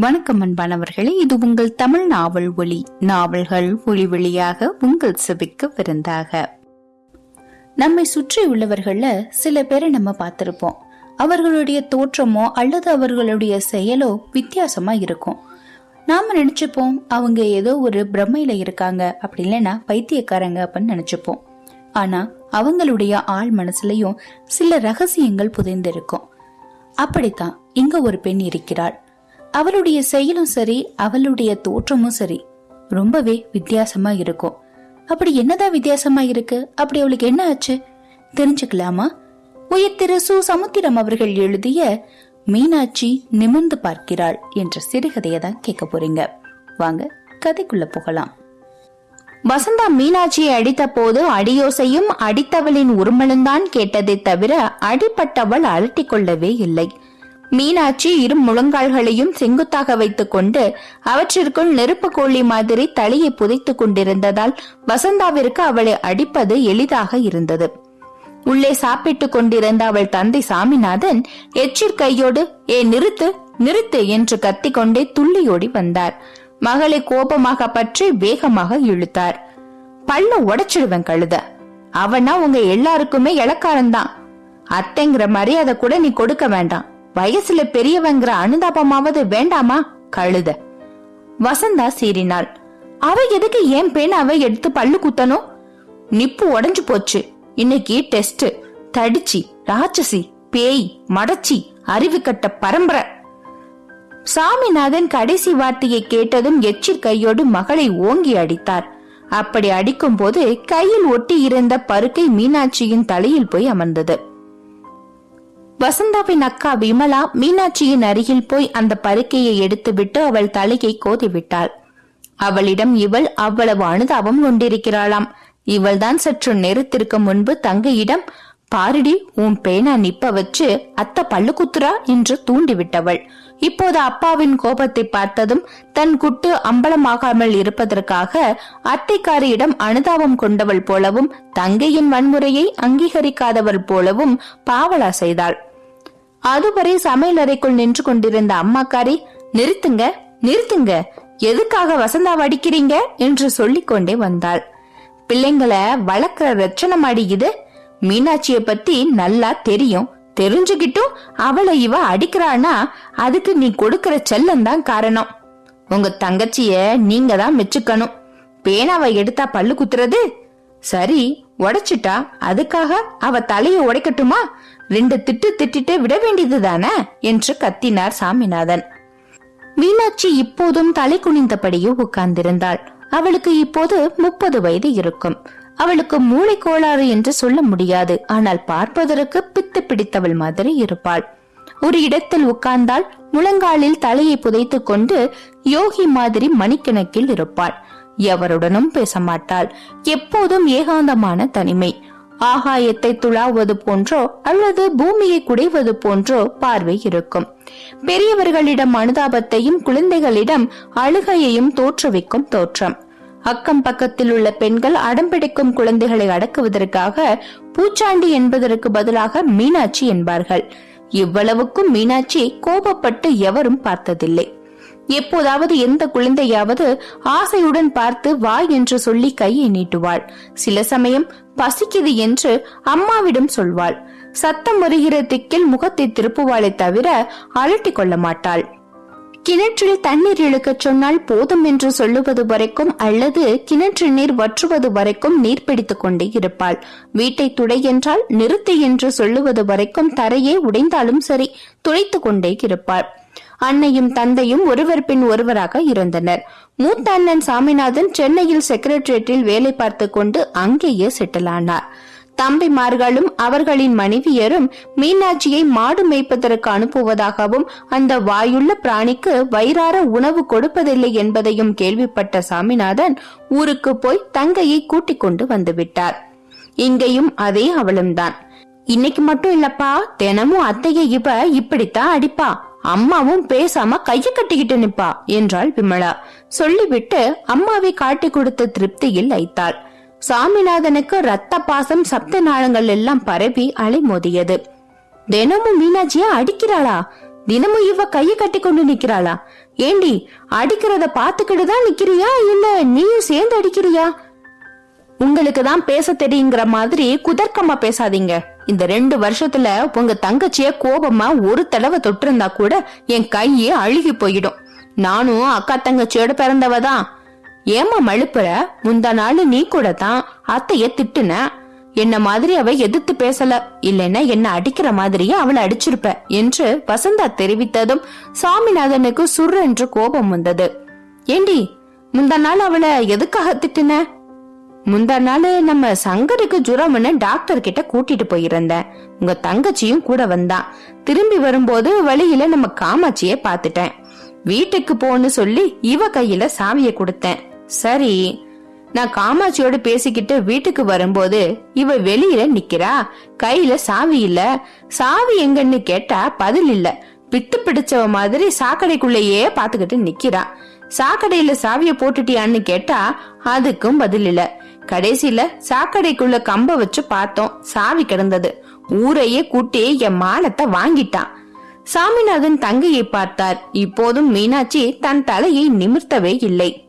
வணக்கம் அன்பானவர்களே இது உங்கள் தமிழ் நாவல் ஒளி நாவல்கள் ஒளி வழியாக உங்கள் செவிக்கு விருந்தாக. நம்மை சுற்றி உள்ளவர்கள சில பேரை நம்ம பார்த்திருப்போம். அவர்களுடைய தோற்றமோ அல்லது அவர்களுடைய செயலோ வித்தியாசமா இருக்கும். நாம நினைச்சுப்போம் அவங்க ஏதோ ஒரு பிரம்மையில இருக்காங்க அப்படி இல்லைன்னா பைத்தியக்காரங்க அப்படின்னு நினைச்சுப்போம். ஆனா அவங்களுடைய ஆள் மனசுலயும் சில ரகசியங்கள் புதைந்திருக்கும். அப்படித்தான் இங்க ஒரு பெண் இருக்கிறாள். அவளுடைய செயலும் சரி அவளுடைய தோற்றமும் சரி. ரொம்பவே வித்தியாசமா இருக்கும். அப்படி என்னதான் வித்தியாசமா இருக்கு? அப்படி அவளுக்கு என்ன ஆச்சு? தெரிஞ்சுக்கலாமா? உயர் திரு சு. சமுத்திரம் அவர்கள் எழுதிய மீனாட்சி நிமிர்ந்து பார்க்கிறாள் என்ற சிறுகதையை தான் கேட்க போறீங்க. வாங்க கதைக்குள்ள போகலாம். வசந்தா மீனாட்சியை அடித்த போது அடியோசையும் அடித்தவளின் உருமலும்தான் கேட்டதை தவிர அடிப்பட்டவள் அலட்டிக் கொள்ளவே இல்லை. மீனாட்சி இரு முழங்கால்களையும் செங்குத்தாக வைத்துக் கொண்டு அவற்றிற்குள் நெருப்பு கோழி மாதிரி தலையை புதைத்துக் கொண்டிருந்ததால் வசந்தாவிற்கு அவளை அடிப்பது எளிதாக இருந்தது. உள்ளே சாப்பிட்டுக் கொண்டிருந்த அவள் தந்தை சாமிநாதன் எச்சிற் கையோடு ஏ நிறுத்து நிறுத்து என்று கத்திக்கொண்டே துள்ளியோடி வந்தார். மகளை கோபமாக பற்றி வேகமாக இழுத்தார். பல்ல உடைச்சிடுவேன் கழுத. அவனா உங்க எல்லாருக்குமே இலக்காரன்தான். அத்தைங்கிற மரியாதை கூட நீ கொடுக்க வேண்டாம். வயசுல பெரியவங்கிற அனுதாபமாவது வேண்டாமா? கழுத. வசந்தா சீறினாள். அவ எதுக்கு ஏன் பேனாவை எடுத்து பல்லு குத்தணும் நிப்பு உடஞ்சு போச்சு. இன்னைக்கு டெஸ்ட். தடிச்சி ராட்சசி பேய் மடச்சி அறிவு கட்ட பரம்பரை. சாமிநாதன் கடைசி வார்த்தையை கேட்டதும் எச்சில் கையோடு மகளை ஓங்கி அடித்தார். அப்படி அடிக்கும் போது கையில் ஒட்டி இருந்த பருக்கை மீனாட்சியின் தலையில் போய் அமர்ந்தது. வசந்தாவின் அக்கா விமலா மீனாட்சியின் அருகில் போய் அந்த பருக்கையை எடுத்துவிட்டு அவள் தலையை கோதிவிட்டாள். அவளிடம் இவள் அவ்வளவு அனுதாபம் கொண்டிருக்கிறாளாம். இவள்தான் சற்று நேரத்திற்கு முன்பு தங்கையிடம் பாரிடி உன் பேனா நிப்ப வச்சு அத்த பல்லு குத்துரா என்று தூண்டிவிட்டவள். இப்போது அப்பாவின் கோபத்தை பார்த்ததும் தன் குட்டு அம்பலமாகாமல் இருப்பதற்காக அத்தைக்காரியிடம் அனுதாபம் கொண்டவள் போலவும் தங்கையின் வன்முறையை அங்கீகரிக்காதவள் போலவும் பாவலா செய்தாள். அதுவரை சமையலறைக்குள் நின்று கொண்டிருந்த அம்மாக்காரி நிறுத்துங்க நிறுத்துங்க. எதுக்காக வசந்தாவை அடிக்கிறீங்க? என்று சொல்லிக் கொண்டே வந்தாள். பிள்ளைங்களை வளர்க்கிற ரச்சனம் அடிக்குது மீனாட்சிய பத்தி நல்லா தெரியும். தெரிஞ்சுகிட்டும் அவளை இவ அடிக்கிறானா அதுக்கு நீ கொடுக்கற செல்லம் தான் காரணம். உங்க தங்கச்சிய நீங்க தான் மெச்சுக்கணும். பேனாவை எடுத்தா பல்லு குத்துறது? சரி உடைச்சிட்டா? அதுக்காக அவ தலையை உடைக்கட்டுமா? ரெண்டு திட்டு திட்டிட்டு விட வேண்டியது தானே? என்று கத்தினார் சாமிநாதன். மீனாட்சி இப்போதும் தலை குனிந்தபடியே உட்கார்ந்திருந்தாள். அவளுக்கு இப்போது முப்பது வயது இருக்கும். அவளுக்கு மூளை கோளாறு என்று சொல்ல முடியாது. ஆனால் பார்ப்பதற்கு பித்து பிடித்தவள் மாதிரி இருப்பாள். ஒரு இடத்தில் உட்கார்ந்தால் முழங்காலில் தலையை புதைத்துக் கொண்டு யோகி மாதிரி மணிக்கணக்கில் இருப்பாள். எவருடனும் பேச மாட்டாள் எப்போதும் ஏகாந்தமான தனிமை. ஆகாயத்தை துளாவது போன்றோ அல்லது பூமியை குடைவது போன்றோ பார்வை இருக்கும். பெரியவர்களிடம் அனுதாபத்தையும் குழந்தைகளிடம் அழுகையையும் தோற்றுவிக்கும் தோற்றம். அக்கம் பக்கத்தில் உள்ள பெண்கள் அடம்பிடிக்கும் குழந்தைகளை அடக்குவதற்காக பூச்சாண்டி என்பதற்கு பதிலாக மீனாட்சி என்பார்கள். இவ்வளவுக்கும் மீனாட்சி கோபப்பட்டு எவரும் பார்த்ததில்லை. எப்போதாவது எந்த குழந்தையாவது ஆசையுடன் பார்த்து வா என்று சொல்லி கையை நீட்டுவாள். சில சமயம் பசிக்குது என்று அம்மாவிடம் சொல்வாள். சத்தம் வருகிற திக்கில் முகத்தை திருப்புவாளை தவிர அலட்டிக் கொள்ள மாட்டாள். கிணற்றில் தண்ணீர் இழுக்கச் சொன்னால் போதும் என்று சொல்லுவது வரைக்கும் அல்லது கிணற்று நீர் வற்றுவது வரைக்கும் நீர் பிடித்துக் கொண்டே இருப்பாள். வீட்டை துடை என்றால் நிறுத்து என்று சொல்லுவது வரைக்கும் தரையே உடைந்தாலும் சரி துடைத்துக் கொண்டே இருப்பாள். அன்னையும் தந்தையும் ஒருவர் பின் ஒருவராக இருந்தனர். மூத்த அண்ணன் சாமிநாதன் சென்னையில் செக்ரட்டரியேட்டில் வேலை பார்த்து கொண்டு அங்கேயே செட்டில் ஆனார் தம்பிமார்களும் அவர்களின் மனைவியரும் மீனாட்சியை மாடு மேய்ப்பதற்கு அனுப்புவதாகவும் அந்த வாயுள்ள பிராணிக்கு வயிறார உணவு கொடுப்பதில்லை என்பதையும் கேள்விப்பட்ட சாமிநாதன் ஊருக்கு போய் தங்கையை கூட்டிக் கொண்டு வந்துவிட்டார். இங்கேயும் அதே அவளும்தான் இன்னைக்கு மட்டும் இல்லப்பா தினமும் அத்தைய இவ இப்படித்தான் அடிப்பா. அம்மாவும் பேசாம கைய கட்டிக்கிட்டு நிப்பா என்றாள் விமலா. சொல்லிவிட்டு அம்மாவை காட்டி கொடுத்த திருப்தியில் வைத்தாள் சாமிநாதனுக்கு ரத்த பாசம் சப்த நாளங்கள் எல்லாம் பரவி அலைமோதியது. தினமும் மீனாட்சியா அடிக்கிறாளா? தினமும் இவ கைய கட்டி கொண்டு நிக்கிறாளா ஏண்டி அடிக்கிறத பாத்துக்கிட்டு தான் நிக்கிறியா? இல்ல நீயும் சேர்ந்து அடிக்கிறியா? உங்களுக்கு தான் பேச தெரியுங்கிற மாதிரி குதர்க்கமா பேசாதீங்க. இந்த ரெண்டு வருஷத்துல உங்க தங்கச்சிய கோபமா ஒரு தடவை தொட்டிருந்தா கூட என் கையே அழுகி போயிடும். நானும் அக்கா தங்கச்சியோட பிறந்தவ தான் ஏமா மழுப்புற? முந்தா நாள் நீ கூட தான் அத்தைய திட்டுன. என்ன மாதிரி அவ எதிர்த்து பேசல. இல்லைன்னா என்ன அடிக்கிற மாதிரியே அவளை அடிச்சிருப்ப என்று வசந்தா தெரிவித்ததும் சாமிநாதனுக்கு சுர் என்று கோபம் வந்தது. ஏண்டி முந்தா நாள் அவளை எதுக்காக திட்டுன? முந்தா நாள் நம்ம சங்கருக்கு ஜுரம்னு டாக்டர் கிட்ட கூட்டிட்டு போயிருந்தேன். உங்க தங்கச்சியும் கூட வந்தான். திரும்பி வரும்போது வழியில நம்ம காமாட்சிய பாத்துட்டேன் வீட்டுக்கு போன்னு சொல்லி இவ கையில சாவிய கொடுத்தேன். சரி நான் காமாட்சியோட பேசிக்கிட்டு வீட்டுக்கு வரும்போது இவ வெளியில நிக்கிறா? கையில சாவி இல்ல. சாவி எங்கன்னு கேட்டா பதில் இல்ல. பித்து பிடிச்சவ மாதிரி சாக்கடைக்குள்ளேயே பாத்துக்கிட்டு நிக்கிறா. சாக்கடையில சாவிய போட்டுட்டியான்னு கேட்டா அதுக்கும் பதில் இல்ல. கடைசியில சாக்கடைக்குள்ள கம்ப வச்சு பார்த்தோம். சாவி கிடந்தது. ஊரையே கூட்டி என் மானத்தை வாங்கிட்டான். சாமிநாதன் தங்கையை பார்த்தார். இப்போதும் மீனாட்சி தன் தலையை நிமிர்த்தவே இல்லை.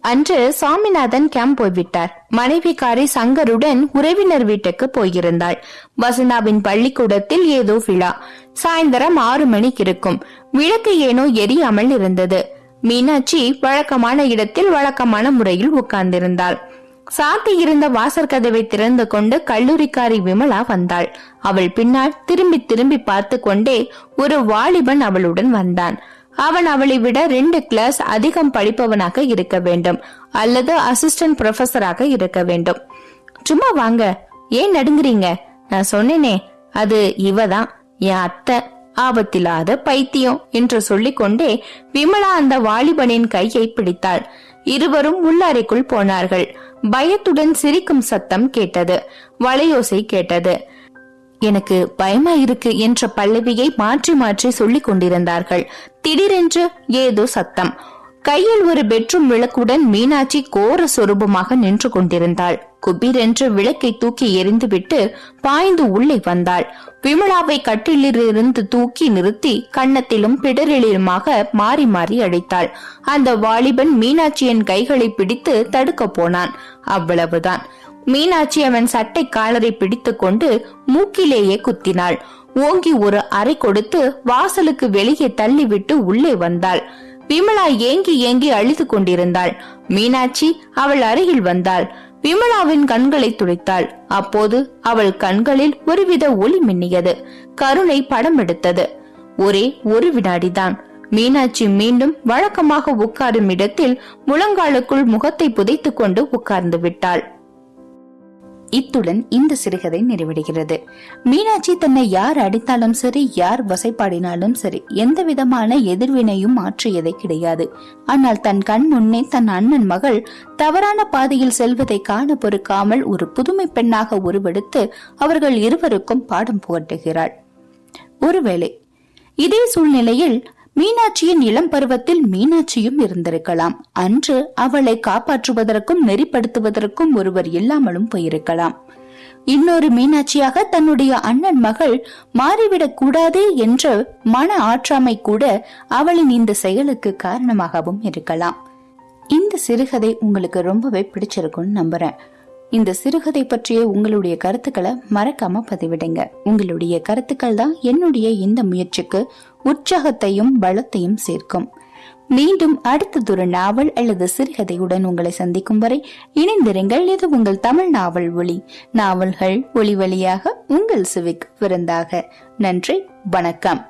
அன்று சாமிநாதன் கேம்ப் போய்விட்டார். மனைவிக்காரி சங்கருடன் உறவினர் வீட்டுக்கு போயிருந்தாள். வசந்தாவின் பள்ளிக்கூடத்தில் ஏதோ விழா. சாயந்தரம் ஆறு மணிக்கு இருக்கும். விளக்கு ஏனோ எரியாமல் இருந்தது. மீனாட்சி வழக்கமான இடத்தில் வழக்கமான முறையில் உட்கார்ந்திருந்தாள். சாத்தி இருந்த வாசற் கதவை திறந்து கொண்டு கல்லூரிக்காரி விமலா வந்தாள். அவள் பின்னால் திரும்பி திரும்பி பார்த்து கொண்டே ஒரு வாலிபன் அவளுடன் வந்தான். அவன் அவளை விட ரெண்டு கிளாஸ் அதிகம் படிப்பவனாக இருக்க வேண்டும். அல்லது அசிஸ்டன்ட் ப்ரொஃபஸராக இருக்க வேண்டும். சும்மா வாங்க. ஏன் நடுங்குறீங்க? நான் சொன்னேனே. அது இவதான். என் அத்தை. ஆபத்தில்லாத பைத்தியம் என்று சொல்லிக்கொண்டே விமலா அந்த வாலிபனின் கையை பிடித்தாள். இருவரும் உள்ளறைக்குள் போனார்கள். பயத்துடன் சிரிக்கும் சத்தம் கேட்டது. வளையோசை கேட்டது. எனக்கு பயமா இருக்கு என்ற பல்லவியை மாற்றி மாற்றி சொல்லிக் கொண்டிருந்தார்கள். திடீரென்று ஏதோ சத்தம். கையில் ஒரு பெட்ரூம் விளக்குடன் மீனாட்சி கோர சொரூபமாக நின்று கொண்டிருந்தாள். குபீரென்று விளக்கை தூக்கி எறிந்துவிட்டு பாய்ந்து உள்ளே வந்தாள். விமலாவை கட்டிலிருந்து தூக்கி நிறுத்தி கன்னத்திலும் பிடரிலுமாக மாறி மாறி அடைத்தாள். அந்த வாலிபன் மீனாட்சியின் கைகளை பிடித்து தடுக்க போனான். அவ்வளவுதான். மீனாட்சி அவன் சட்டை காலரை பிடித்து கொண்டு மூக்கிலேயே குத்தினாள். ஓங்கி ஒரு அறை கொடுத்து வாசலுக்கு வெளியே தள்ளிவிட்டு உள்ளே வந்தாள். விமலா ஏங்கி ஏங்கி அழுது கொண்டிருந்தாள். மீனாட்சி அவள் அருகில் வந்தாள். விமலாவின் கண்களை துடைத்தாள். அப்போது அவள் கண்களில் ஒருவித ஒளி மின்னியது. கருணை படம் எடுத்தது. ஒரே ஒரு வினாடிதான். மீனாட்சி மீண்டும் வழக்கமாக உட்காரும் இடத்தில் முழங்காலுக்குள் முகத்தை புதைத்துக் கொண்டு உட்கார்ந்து விட்டாள். இத்துடன் இந்த சிறுகதை நிறைவடைகிறது. மீனாட்சி தன்னை யார் அடித்தாலும் சரி யார் வசைப்பாடினாலும் சரி எந்த விதமான எதிர்வினையும் மாற்றியதை கிடையாது. ஆனால் தன் கண் முன்னே தன் அண்ணன் மகள் தவறான பாதையில் செல்வதை காண பொறுக்காமல் ஒரு புதுமை பெண்ணாக உருவெடுத்து அவர்கள் இருவருக்கும் பாடம் புகட்டுகிறாள். ஒருவேளை இதே சூழ்நிலையில் மீனாட்சியின் இளம் பருவத்தில் மீனாட்சியும் இருந்திருக்கலாம். அன்று அவளை காப்பாற்றுவதற்கும் நெறிப்படுத்துவதற்கும் ஒருவர் இல்லாமலும் போயிருக்கலாம். இன்னொரு மீனாட்சியாக தன்னுடைய அண்ணன் மகள் மாறிவிடக் கூடாது என்ற மன ஆற்றாமை கூட அவளின் இந்த செயலுக்கு காரணமாகவும் இருக்கலாம். இந்த சிறுகதை உங்களுக்கு ரொம்பவே பிடிச்சிருக்கும்னு நம்புறேன். இந்த சிறுகதை பற்றிய உங்களுடைய கருத்துக்களை மறக்காம பதிவிடுங்க. உங்களுடைய கருத்துக்கள் தான் என்னுடைய இந்த முயற்சிக்கு உற்சாகத்தையும் பலத்தையும் சேர்க்கும். மீண்டும் அடுத்ததொரு நாவல் அல்லது சிறுகதையுடன் உங்களை சந்திக்கும் வரை இணைந்திருங்கள். இது உங்கள் தமிழ் நாவல் ஒளி நாவல்கள் ஒளி வழியாக உங்கள் சிவிக் விருந்தாக. நன்றி வணக்கம்.